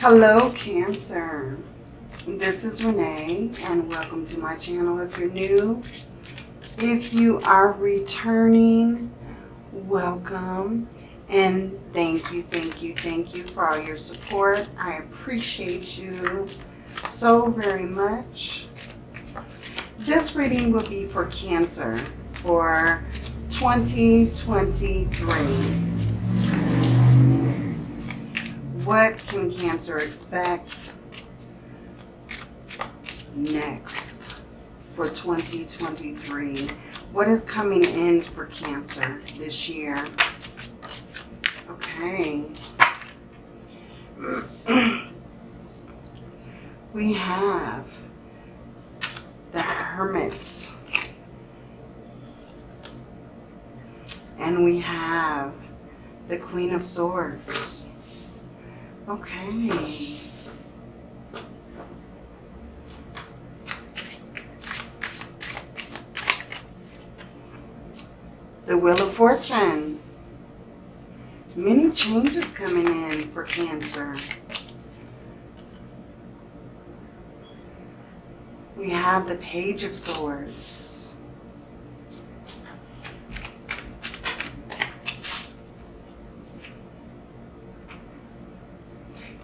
Hello, Cancer. This is Renee, and welcome to my channel if you're new. If you are returning, welcome. And thank you, thank you, thank you for all your support. I appreciate you so very much. This reading will be for Cancer for 2023 what can Cancer expect next for 2023? What is coming in for Cancer this year? Okay. we have the Hermit. And we have the Queen of Swords. Okay. The Wheel of Fortune. Many changes coming in for Cancer. We have the Page of Swords.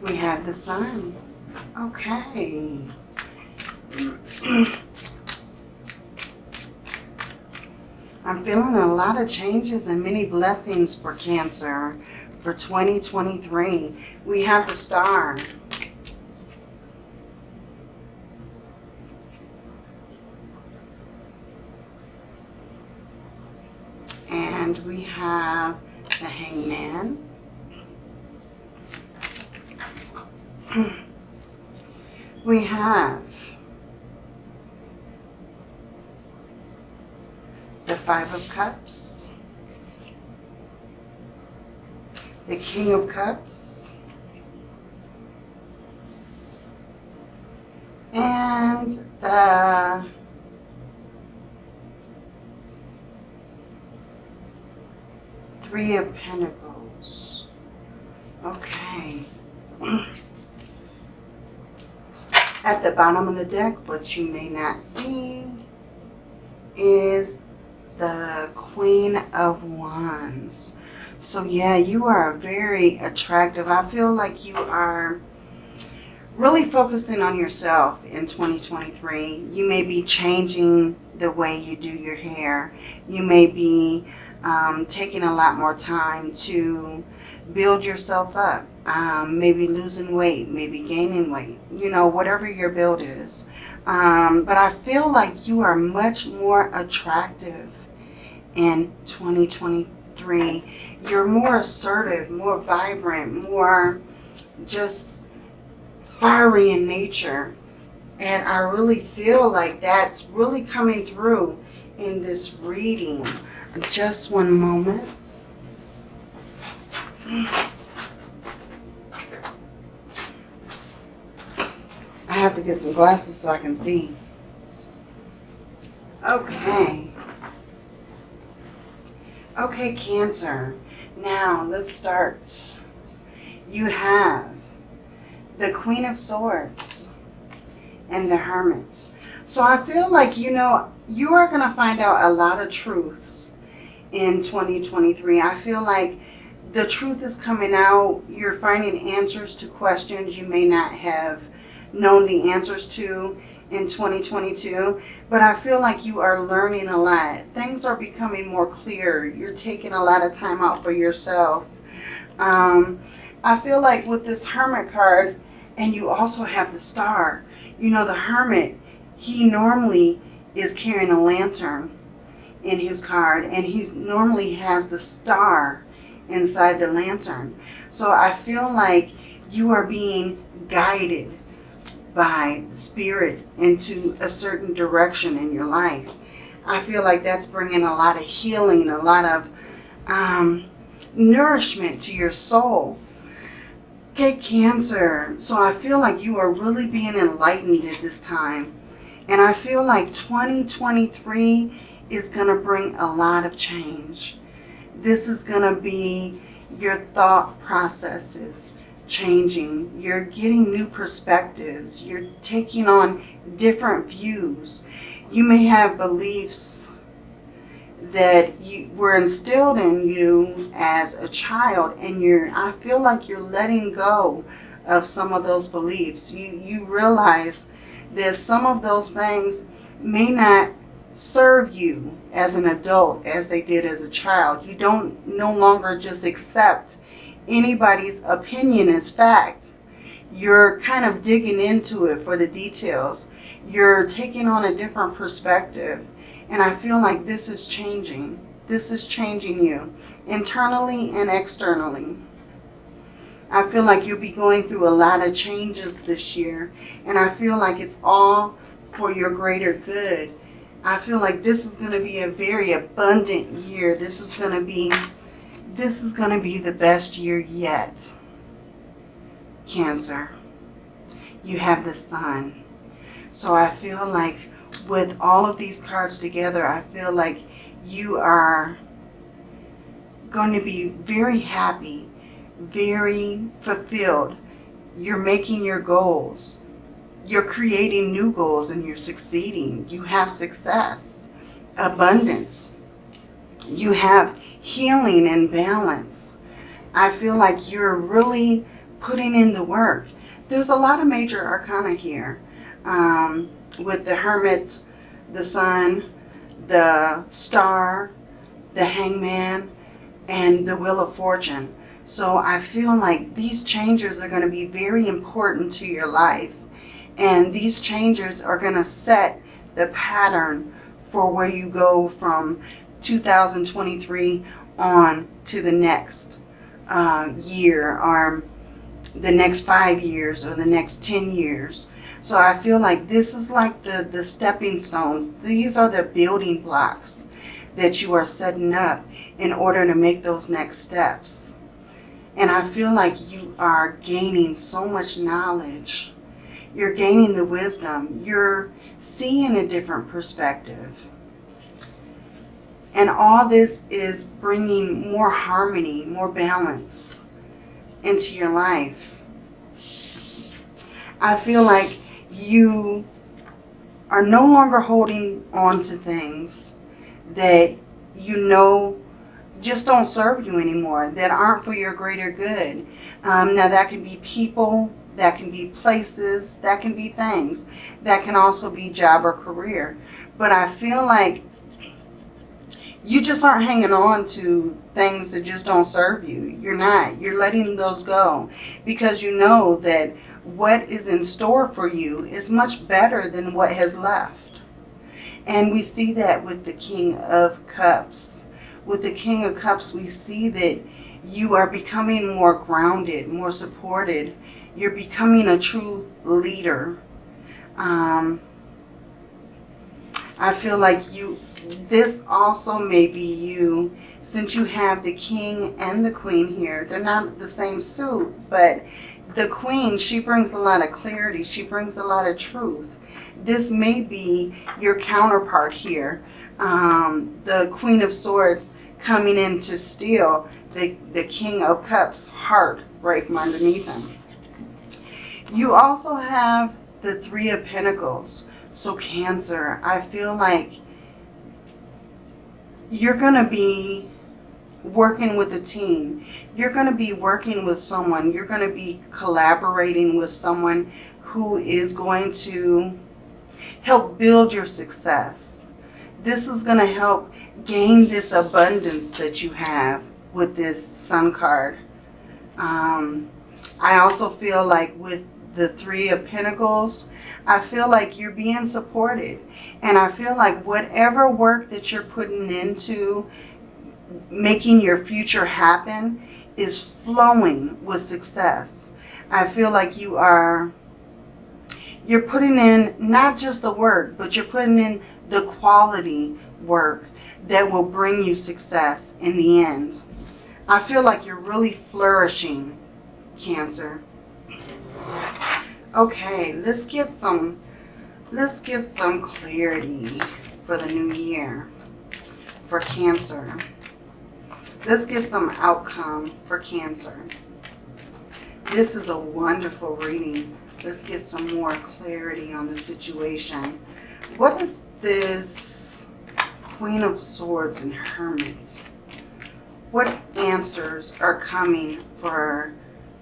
We have the sun. Okay. I'm feeling a lot of changes and many blessings for Cancer for 2023. We have the star. And we have the hangman. we have the Five of Cups, the King of Cups, and the Three of Pentacles. Okay. At the bottom of the deck, what you may not see is the Queen of Wands. So yeah, you are very attractive. I feel like you are really focusing on yourself in 2023. You may be changing the way you do your hair. You may be um, taking a lot more time to build yourself up um, maybe losing weight, maybe gaining weight, you know, whatever your build is. Um, but I feel like you are much more attractive in 2023. You're more assertive, more vibrant, more just fiery in nature. And I really feel like that's really coming through in this reading. Just one moment. Have to get some glasses so I can see. Okay. Okay, Cancer. Now, let's start. You have the Queen of Swords and the Hermit. So I feel like, you know, you are going to find out a lot of truths in 2023. I feel like the truth is coming out. You're finding answers to questions you may not have known the answers to in 2022, but I feel like you are learning a lot. Things are becoming more clear. You're taking a lot of time out for yourself. Um, I feel like with this Hermit card, and you also have the Star, you know, the Hermit, he normally is carrying a lantern in his card, and he normally has the Star inside the lantern. So I feel like you are being guided by the Spirit into a certain direction in your life. I feel like that's bringing a lot of healing, a lot of um, nourishment to your soul. Okay, Cancer. So I feel like you are really being enlightened at this time. And I feel like 2023 is going to bring a lot of change. This is going to be your thought processes changing. You're getting new perspectives. You're taking on different views. You may have beliefs that you were instilled in you as a child and you're I feel like you're letting go of some of those beliefs. You you realize that some of those things may not serve you as an adult as they did as a child. You don't no longer just accept anybody's opinion as fact. You're kind of digging into it for the details. You're taking on a different perspective. And I feel like this is changing. This is changing you internally and externally. I feel like you'll be going through a lot of changes this year. And I feel like it's all for your greater good. I feel like this is going to be a very abundant year. This is going to be this is going to be the best year yet. Cancer. You have the sun. So I feel like with all of these cards together, I feel like you are going to be very happy, very fulfilled. You're making your goals. You're creating new goals and you're succeeding. You have success, abundance. You have healing and balance. I feel like you're really putting in the work. There's a lot of major arcana here um, with the Hermit, the Sun, the Star, the Hangman, and the Wheel of Fortune. So I feel like these changes are going to be very important to your life. And these changes are going to set the pattern for where you go from 2023 on to the next uh, year or the next five years or the next 10 years. So I feel like this is like the, the stepping stones. These are the building blocks that you are setting up in order to make those next steps. And I feel like you are gaining so much knowledge. You're gaining the wisdom. You're seeing a different perspective. And all this is bringing more harmony, more balance into your life. I feel like you are no longer holding on to things that you know just don't serve you anymore, that aren't for your greater good. Um, now that can be people, that can be places, that can be things. That can also be job or career. But I feel like you just aren't hanging on to things that just don't serve you. You're not. You're letting those go because you know that what is in store for you is much better than what has left. And we see that with the King of Cups. With the King of Cups, we see that you are becoming more grounded, more supported. You're becoming a true leader. Um, I feel like you this also may be you since you have the king and the queen here. They're not the same suit, but the queen, she brings a lot of clarity. She brings a lot of truth. This may be your counterpart here. Um, the queen of swords coming in to steal the, the king of cups heart right from underneath him. You also have the three of pentacles. So Cancer, I feel like you're going to be working with a team. You're going to be working with someone. You're going to be collaborating with someone who is going to help build your success. This is going to help gain this abundance that you have with this sun card. Um, I also feel like with the Three of Pentacles, I feel like you're being supported. And I feel like whatever work that you're putting into making your future happen is flowing with success. I feel like you are, you're putting in not just the work, but you're putting in the quality work that will bring you success in the end. I feel like you're really flourishing, Cancer. Okay, let's get some let's get some clarity for the new year for Cancer. Let's get some outcome for Cancer. This is a wonderful reading. Let's get some more clarity on the situation. What is this Queen of Swords and Hermits? What answers are coming for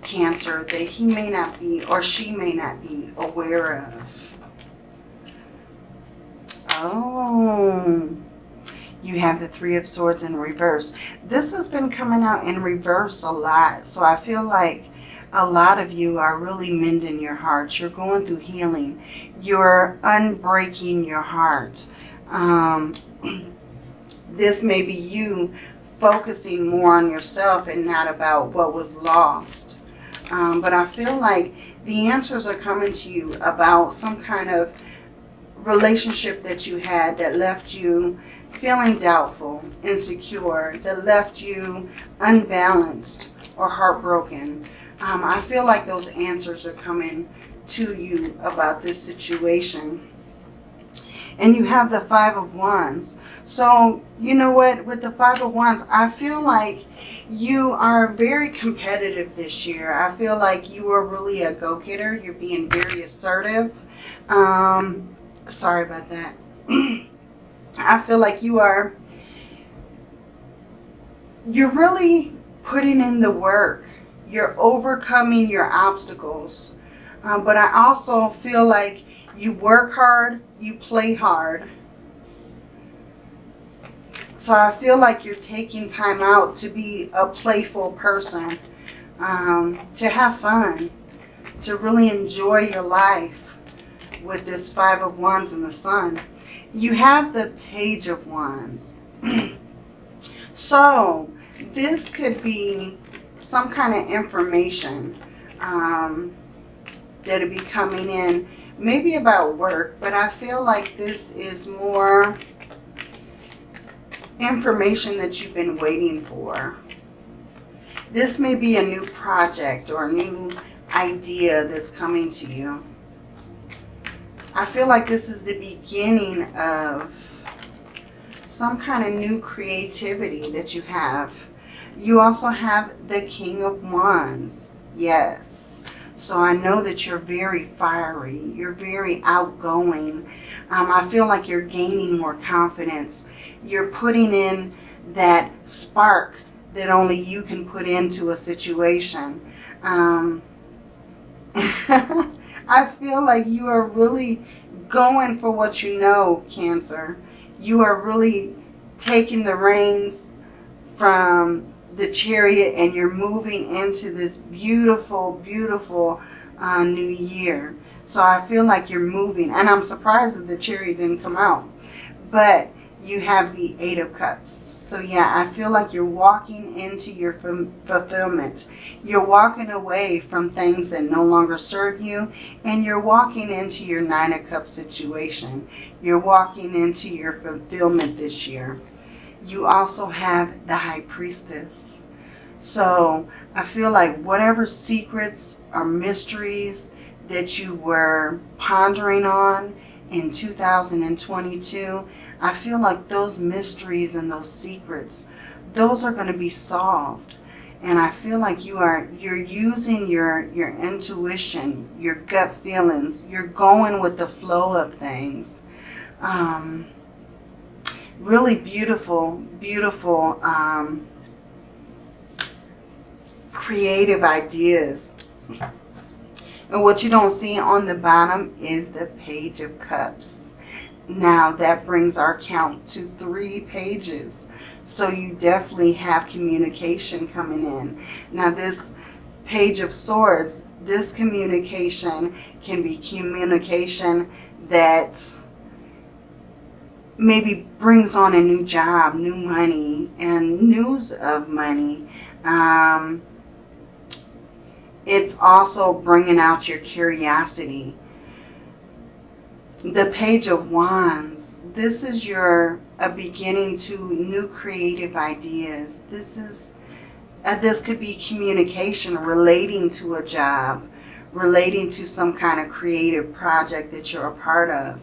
Cancer that he may not be or she may not be aware of? Oh, you have the Three of Swords in reverse. This has been coming out in reverse a lot. So I feel like a lot of you are really mending your hearts. You're going through healing. You're unbreaking your heart. Um, this may be you focusing more on yourself and not about what was lost. Um, but I feel like the answers are coming to you about some kind of relationship that you had that left you feeling doubtful, insecure, that left you unbalanced or heartbroken. Um, I feel like those answers are coming to you about this situation. And you have the Five of Wands. So, you know what? With the Five of Wands, I feel like you are very competitive this year. I feel like you are really a go-getter. You're being very assertive. Um, sorry about that. I feel like you are, you're really putting in the work you're overcoming your obstacles. Um, but I also feel like you work hard, you play hard. So I feel like you're taking time out to be a playful person, um, to have fun, to really enjoy your life with this Five of Wands and the Sun. You have the Page of Wands. so this could be some kind of information um, that'll be coming in, maybe about work, but I feel like this is more information that you've been waiting for. This may be a new project or a new idea that's coming to you. I feel like this is the beginning of some kind of new creativity that you have you also have the King of Wands. Yes. So I know that you're very fiery. You're very outgoing. Um, I feel like you're gaining more confidence. You're putting in that spark that only you can put into a situation. Um, I feel like you are really going for what you know, Cancer. You are really taking the reins from the chariot and you're moving into this beautiful, beautiful uh, new year. So I feel like you're moving. And I'm surprised that the chariot didn't come out. But you have the Eight of Cups. So yeah, I feel like you're walking into your fulfillment. You're walking away from things that no longer serve you. And you're walking into your Nine of Cups situation. You're walking into your fulfillment this year you also have the high priestess. So I feel like whatever secrets or mysteries that you were pondering on in 2022, I feel like those mysteries and those secrets, those are going to be solved. And I feel like you are, you're using your, your intuition, your gut feelings. You're going with the flow of things. Um, really beautiful, beautiful um, creative ideas. And what you don't see on the bottom is the Page of Cups. Now that brings our count to three pages. So you definitely have communication coming in. Now this Page of Swords, this communication can be communication that maybe brings on a new job, new money, and news of money. Um, it's also bringing out your curiosity. The Page of Wands, this is your a beginning to new creative ideas. This is uh, this could be communication relating to a job, relating to some kind of creative project that you're a part of.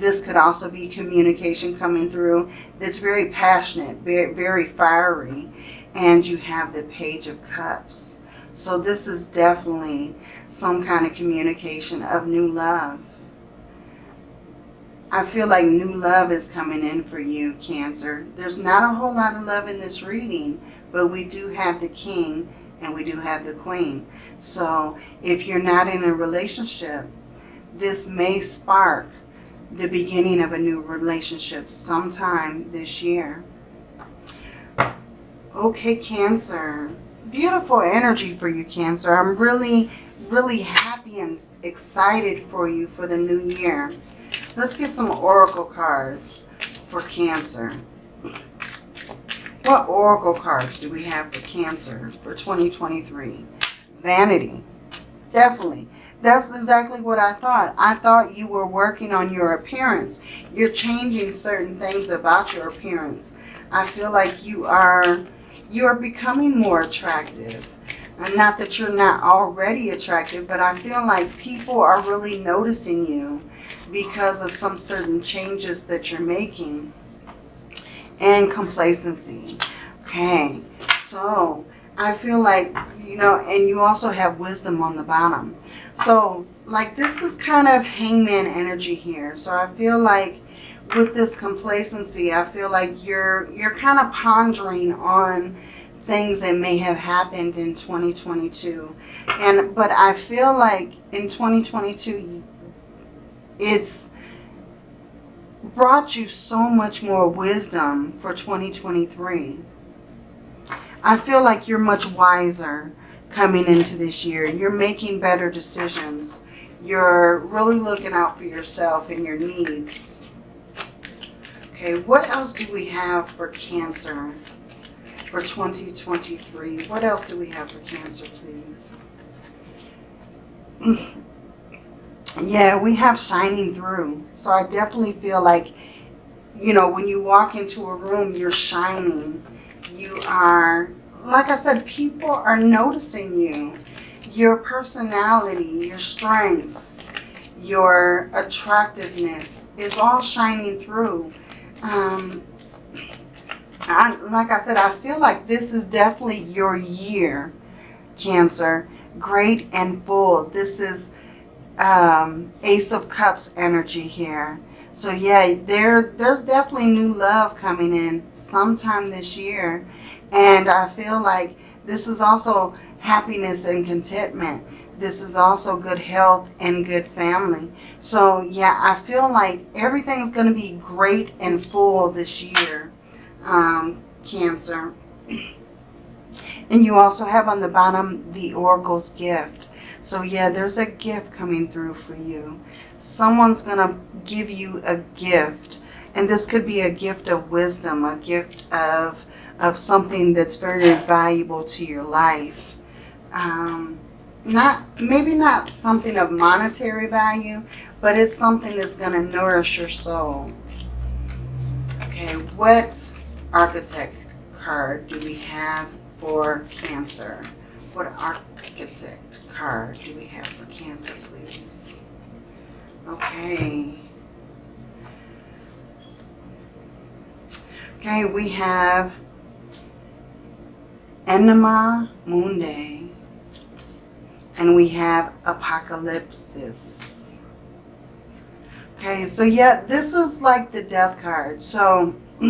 This could also be communication coming through that's very passionate, very, very fiery. And you have the Page of Cups. So this is definitely some kind of communication of new love. I feel like new love is coming in for you, Cancer. There's not a whole lot of love in this reading, but we do have the King and we do have the Queen. So if you're not in a relationship, this may spark the beginning of a new relationship sometime this year. Okay, Cancer. Beautiful energy for you, Cancer. I'm really, really happy and excited for you for the new year. Let's get some oracle cards for Cancer. What oracle cards do we have for Cancer for 2023? Vanity. Definitely. That's exactly what I thought. I thought you were working on your appearance. You're changing certain things about your appearance. I feel like you are you're becoming more attractive. And not that you're not already attractive, but I feel like people are really noticing you because of some certain changes that you're making. And complacency. Okay, so I feel like, you know, and you also have wisdom on the bottom. So, like, this is kind of hangman energy here. So I feel like with this complacency, I feel like you're you're kind of pondering on things that may have happened in 2022. And but I feel like in 2022 it's brought you so much more wisdom for 2023. I feel like you're much wiser coming into this year. You're making better decisions. You're really looking out for yourself and your needs. Okay, what else do we have for Cancer for 2023? What else do we have for Cancer, please? yeah, we have shining through. So I definitely feel like, you know, when you walk into a room, you're shining. You are like I said, people are noticing you. Your personality, your strengths, your attractiveness is all shining through. Um, I, like I said, I feel like this is definitely your year, Cancer. Great and full. This is um, Ace of Cups energy here. So yeah, there there's definitely new love coming in sometime this year. And I feel like this is also happiness and contentment. This is also good health and good family. So yeah, I feel like everything's going to be great and full this year, um, Cancer. And you also have on the bottom the Oracle's gift. So yeah, there's a gift coming through for you. Someone's going to give you a gift. And this could be a gift of wisdom, a gift of of something that's very valuable to your life. Um, not Maybe not something of monetary value, but it's something that's going to nourish your soul. Okay, what architect card do we have for Cancer? What architect card do we have for Cancer, please? Okay. Okay, we have Anima Mundi. And we have Apocalypsis. Okay, so yeah, this is like the death card. So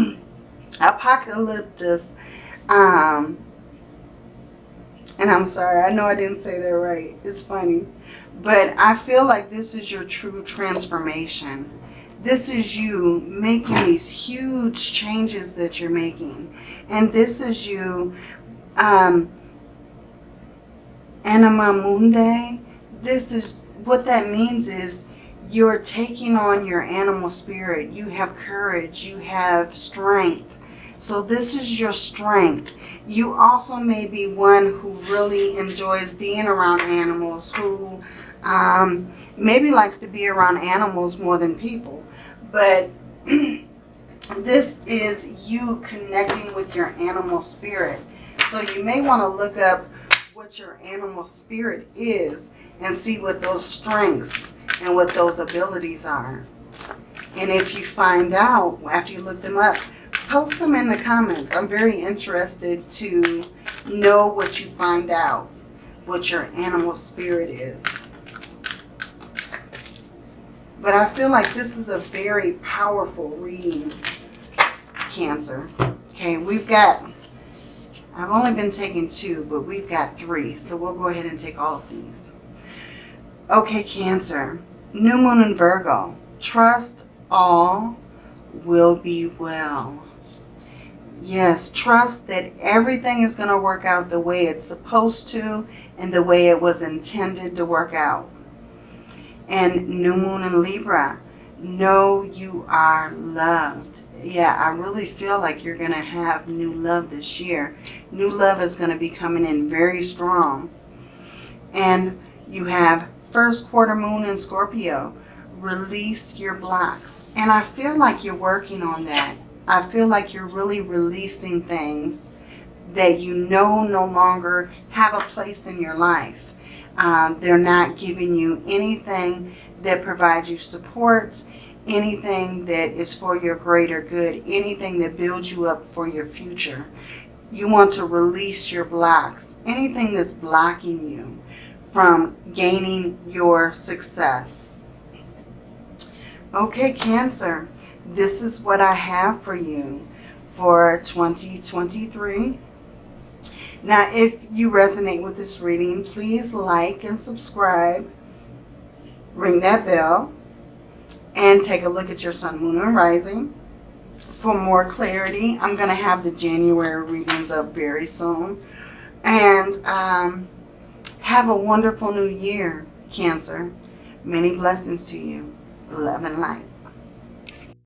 Apocalyptis, um, and I'm sorry, I know I didn't say that right. It's funny. But I feel like this is your true transformation. This is you making these huge changes that you're making. And this is you um, Anima Mundi, this is, what that means is you're taking on your animal spirit. You have courage. You have strength. So this is your strength. You also may be one who really enjoys being around animals, who um, maybe likes to be around animals more than people. But this is you connecting with your animal spirit. So you may want to look up what your animal spirit is and see what those strengths and what those abilities are. And if you find out after you look them up, post them in the comments. I'm very interested to know what you find out. what your animal spirit is. But I feel like this is a very powerful reading, Cancer. Okay, we've got, I've only been taking two, but we've got three. So we'll go ahead and take all of these. Okay, Cancer. New Moon in Virgo. Trust all will be well. Yes, trust that everything is going to work out the way it's supposed to and the way it was intended to work out. And New Moon in Libra, know you are loved. Yeah, I really feel like you're going to have new love this year. New love is going to be coming in very strong. And you have first quarter moon in Scorpio. Release your blocks. And I feel like you're working on that. I feel like you're really releasing things that you know no longer have a place in your life. Um, they're not giving you anything that provides you support, anything that is for your greater good, anything that builds you up for your future. You want to release your blocks, anything that's blocking you from gaining your success. Okay, Cancer this is what I have for you for 2023. Now, if you resonate with this reading, please like and subscribe. Ring that bell. And take a look at your sun, moon, and rising. For more clarity, I'm going to have the January readings up very soon. And um, have a wonderful new year, Cancer. Many blessings to you. Love and light.